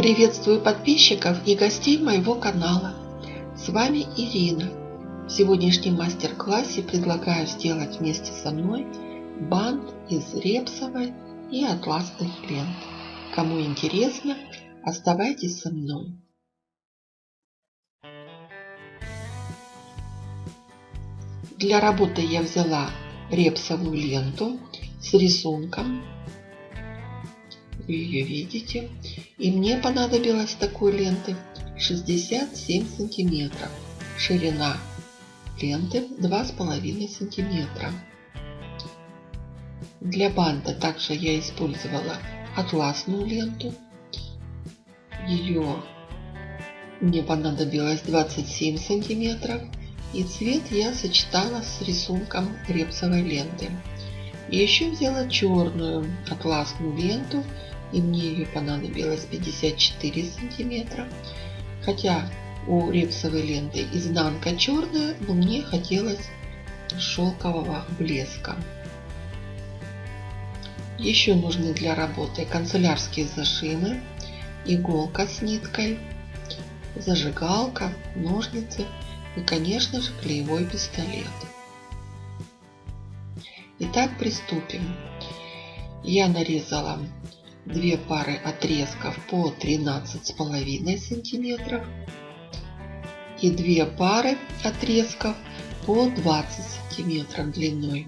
Приветствую подписчиков и гостей моего канала. С вами Ирина. В сегодняшнем мастер-классе предлагаю сделать вместе со мной бант из репсовой и атласных лент. Кому интересно, оставайтесь со мной. Для работы я взяла репсовую ленту с рисунком ее видите. И мне понадобилось такой ленты 67 сантиметров. Ширина ленты 2,5 сантиметра. Для банта также я использовала атласную ленту. Ее мне понадобилось 27 сантиметров. И цвет я сочетала с рисунком репсовой ленты. И еще взяла черную атласную ленту и мне ее понадобилось 54 сантиметра. Хотя у репсовой ленты изнанка черная, но мне хотелось шелкового блеска. Еще нужны для работы канцелярские зажимы, иголка с ниткой, зажигалка, ножницы и, конечно же, клеевой пистолет. Итак, приступим. Я нарезала две пары отрезков по 13,5 сантиметров и две пары отрезков по 20 сантиметров длиной.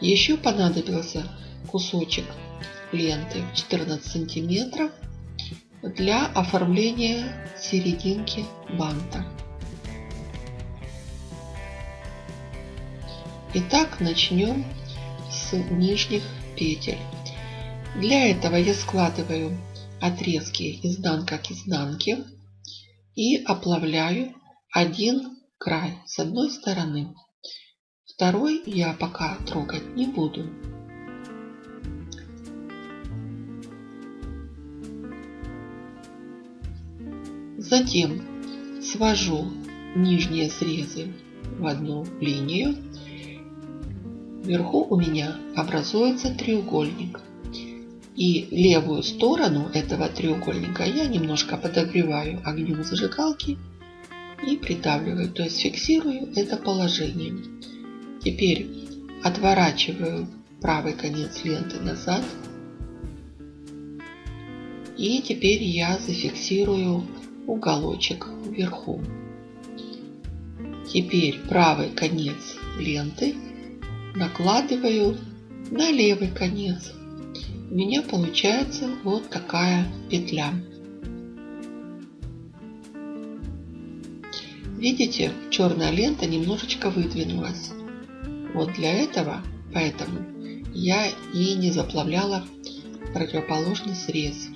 Еще понадобился кусочек ленты 14 сантиметров для оформления серединки банта. Итак, начнем с нижних петель. Для этого я складываю отрезки изнанка к изнанке и оплавляю один край с одной стороны. Второй я пока трогать не буду. Затем свожу нижние срезы в одну линию Вверху у меня образуется треугольник. И левую сторону этого треугольника я немножко подогреваю огнем зажигалки и придавливаю, то есть фиксирую это положение. Теперь отворачиваю правый конец ленты назад. И теперь я зафиксирую уголочек вверху. Теперь правый конец ленты накладываю на левый конец. У меня получается вот такая петля. Видите, черная лента немножечко выдвинулась. Вот для этого, поэтому я и не заплавляла противоположный срез.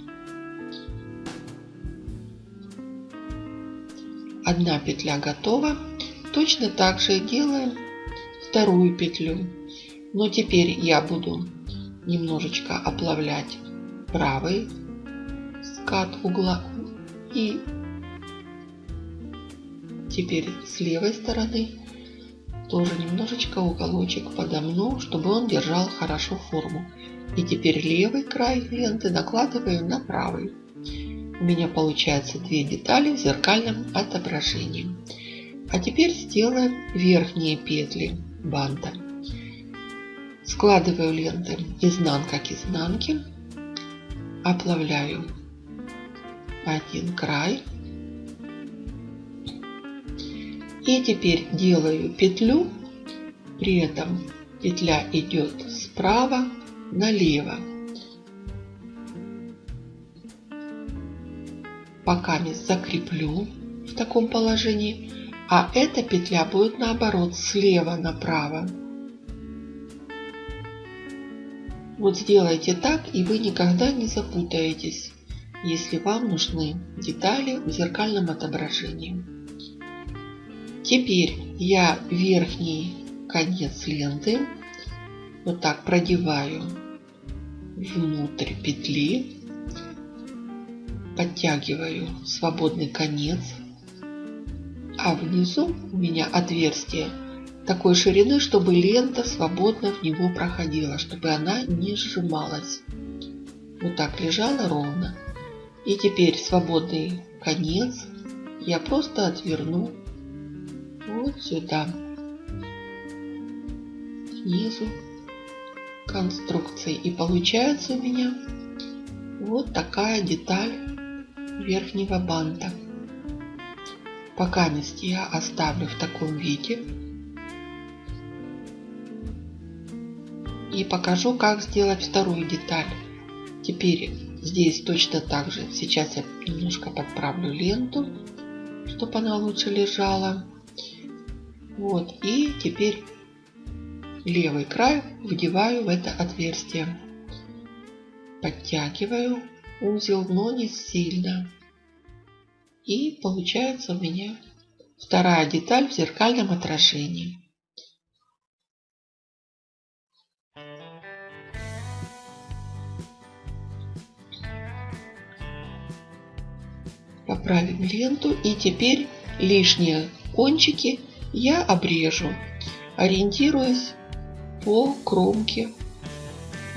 Одна петля готова. Точно так же делаем вторую петлю. Но теперь я буду немножечко оплавлять правый скат угла и теперь с левой стороны тоже немножечко уголочек подомну, чтобы он держал хорошо форму. И теперь левый край ленты накладываю на правый. У меня получается две детали в зеркальном отображении. А теперь сделаем верхние петли банта. Складываю ленты изнанка к изнанке, оплавляю один край и теперь делаю петлю, при этом петля идет справа налево. Пока не закреплю в таком положении а эта петля будет наоборот слева направо. Вот сделайте так, и вы никогда не запутаетесь, если вам нужны детали в зеркальном отображении. Теперь я верхний конец ленты вот так продеваю внутрь петли, подтягиваю свободный конец а внизу у меня отверстие такой ширины, чтобы лента свободно в него проходила, чтобы она не сжималась. вот так лежала ровно. И теперь свободный конец я просто отверну вот сюда, снизу конструкции. И получается у меня вот такая деталь верхнего банта. Пока я оставлю в таком виде. И покажу, как сделать вторую деталь. Теперь здесь точно так же. Сейчас я немножко подправлю ленту, чтобы она лучше лежала. Вот. И теперь левый край вдеваю в это отверстие. Подтягиваю узел, но не сильно. И получается у меня вторая деталь в зеркальном отражении. Поправим ленту и теперь лишние кончики я обрежу, ориентируясь по кромке.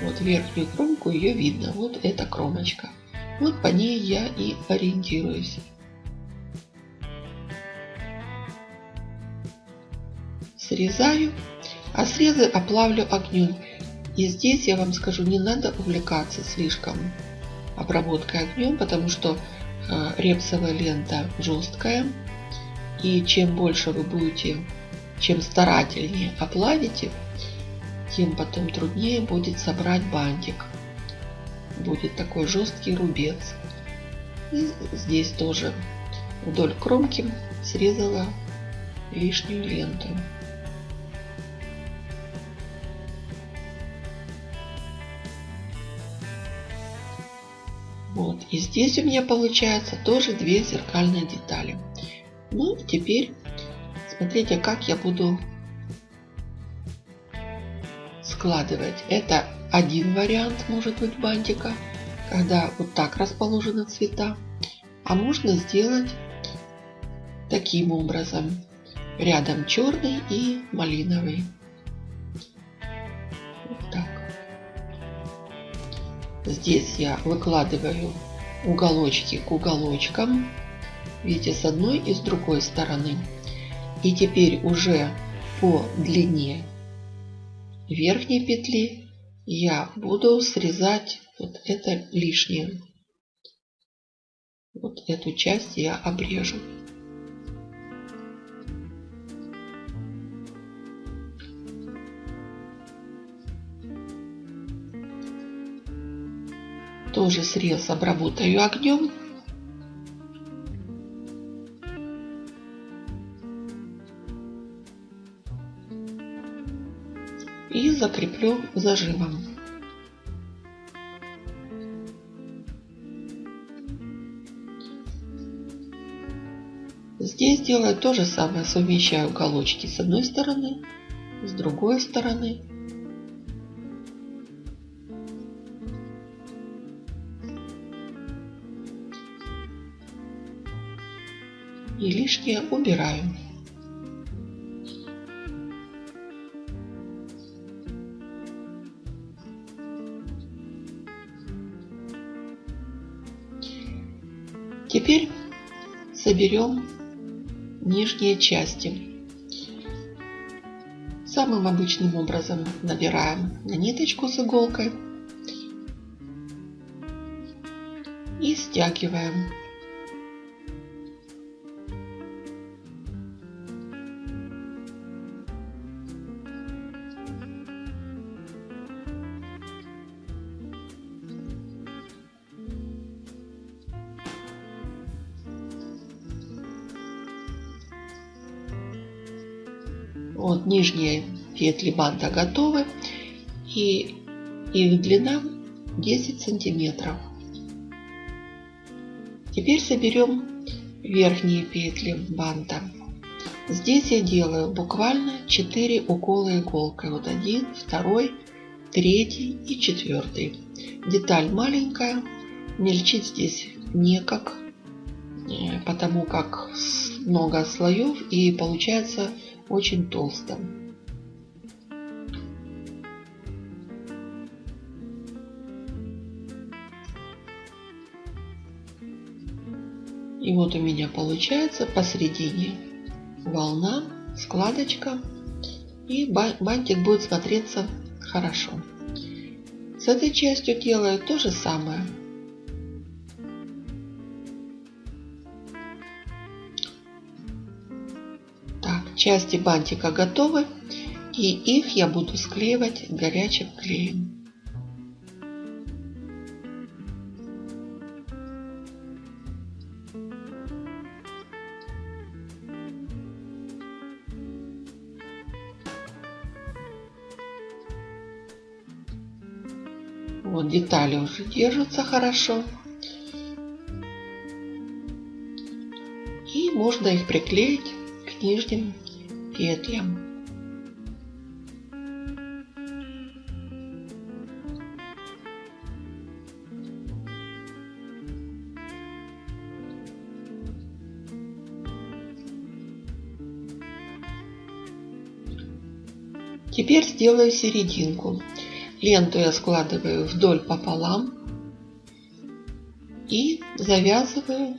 Вот верхнюю кромку ее видно. Вот эта кромочка. Вот по ней я и ориентируюсь. Срезаю, а срезы оплавлю огнем. И здесь я вам скажу, не надо увлекаться слишком обработкой огнем, потому что э, репсовая лента жесткая. И чем больше вы будете, чем старательнее оплавите, тем потом труднее будет собрать бантик. Будет такой жесткий рубец. И здесь тоже вдоль кромки срезала лишнюю ленту. Вот. И здесь у меня получается тоже две зеркальные детали. Ну, теперь смотрите, как я буду складывать. Это один вариант может быть бантика, когда вот так расположены цвета. А можно сделать таким образом. Рядом черный и малиновый. Здесь я выкладываю уголочки к уголочкам. Видите, с одной и с другой стороны. И теперь уже по длине верхней петли я буду срезать вот это лишнее. Вот эту часть я обрежу. Тоже срез обработаю огнем. и закреплю зажимом. Здесь делаю то же самое, совмещаю уголочки с одной стороны, с другой стороны. И лишнее убираю. Теперь соберем нижние части. Самым обычным образом набираем на ниточку с иголкой и стягиваем. Нижние петли банта готовы. И их длина 10 сантиметров. Теперь соберем верхние петли банта. Здесь я делаю буквально 4 укола иголкой. Вот один, второй, третий и четвертый. Деталь маленькая, мельчить здесь некак, э, потому как много слоев и получается очень толстым. И вот у меня получается посередине волна, складочка. И бантик будет смотреться хорошо. С этой частью делаю то же самое. Части бантика готовы. И их я буду склеивать горячим клеем. Вот детали уже держатся хорошо. И можно их приклеить к нижним петлям. Теперь сделаю серединку. Ленту я складываю вдоль пополам и завязываю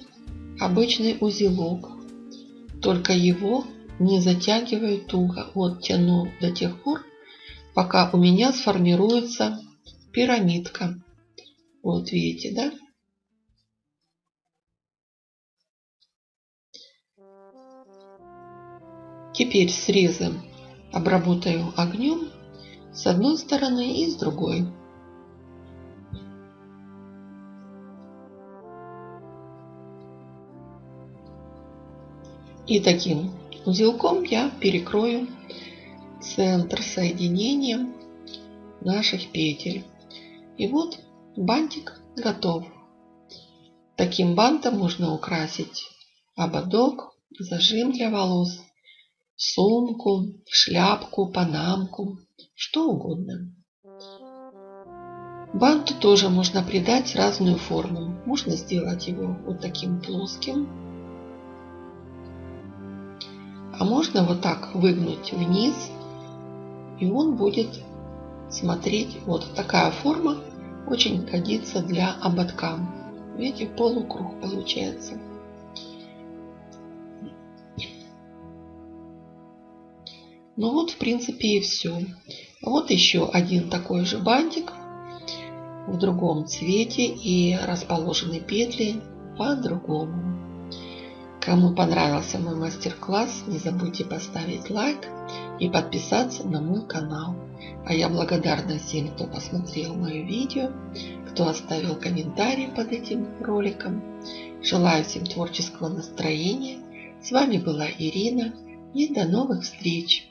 обычный узелок. Только его не затягиваю туго. Вот тяну до тех пор, пока у меня сформируется пирамидка. Вот видите, да? Теперь срезы обработаю огнем с одной стороны и с другой. И таким узелком я перекрою центр соединения наших петель. И вот бантик готов. Таким бантом можно украсить ободок, зажим для волос, сумку, шляпку, панамку что угодно. Банту тоже можно придать разную форму. Можно сделать его вот таким плоским. А можно вот так выгнуть вниз. И он будет смотреть. Вот такая форма очень годится для ободка. Видите, полукруг получается. Ну вот, в принципе, и все. Вот еще один такой же бантик в другом цвете и расположены петли по-другому. Кому понравился мой мастер-класс, не забудьте поставить лайк и подписаться на мой канал. А я благодарна всем, кто посмотрел мое видео, кто оставил комментарий под этим роликом. Желаю всем творческого настроения. С вами была Ирина и до новых встреч!